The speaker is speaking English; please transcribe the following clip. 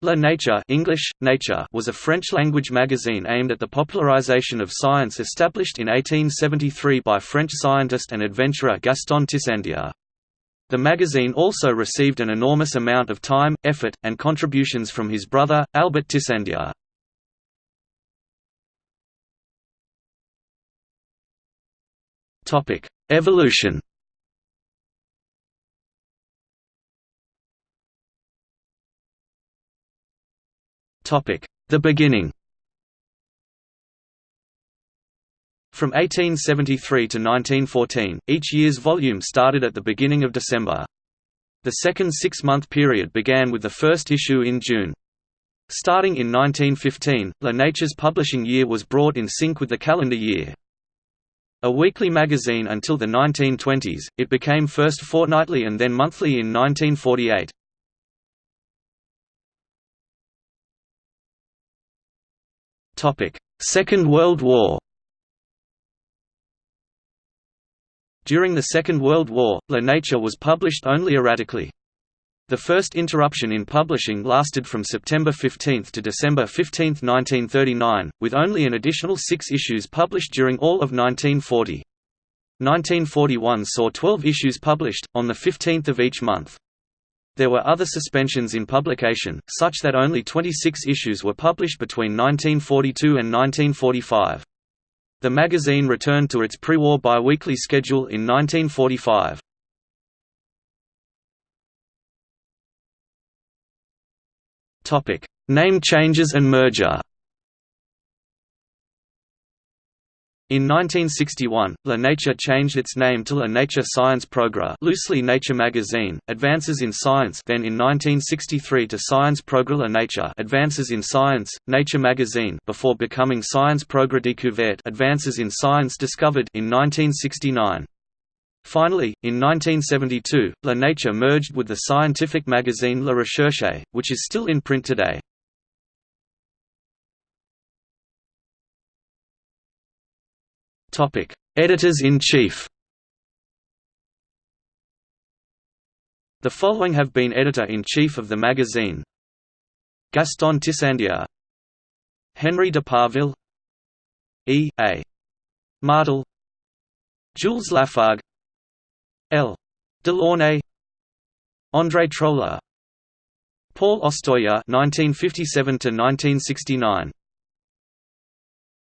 La Nature English, Nature was a French-language magazine aimed at the popularization of science established in 1873 by French scientist and adventurer Gaston Tissandier. The magazine also received an enormous amount of time, effort, and contributions from his brother, Albert Tissandier. Evolution The beginning From 1873 to 1914, each year's volume started at the beginning of December. The second six-month period began with the first issue in June. Starting in 1915, La Nature's publishing year was brought in sync with the calendar year. A weekly magazine until the 1920s, it became first fortnightly and then monthly in 1948. Second World War During the Second World War, La Nature was published only erratically. The first interruption in publishing lasted from September 15 to December 15, 1939, with only an additional six issues published during all of 1940. 1941 saw 12 issues published, on the 15th of each month. There were other suspensions in publication, such that only 26 issues were published between 1942 and 1945. The magazine returned to its pre-war bi-weekly schedule in 1945. Name changes and merger In 1961, La Nature changed its name to La Nature Science Progrès loosely Nature Magazine, Advances in Science then in 1963 to Science Progrès La Nature Advances in Science, Nature Magazine before becoming Science Progrès Découverte Advances in Science Discovered in 1969. Finally, in 1972, La Nature merged with the scientific magazine La Recherche, which is still in print today. Editors-in-chief The following have been editor-in-chief of the magazine. Gaston Tissandier Henri de Parville. E. A. Martel. Jules Lafargue. L. Delaunay. André Troller. Paul Ostoya 1957 1969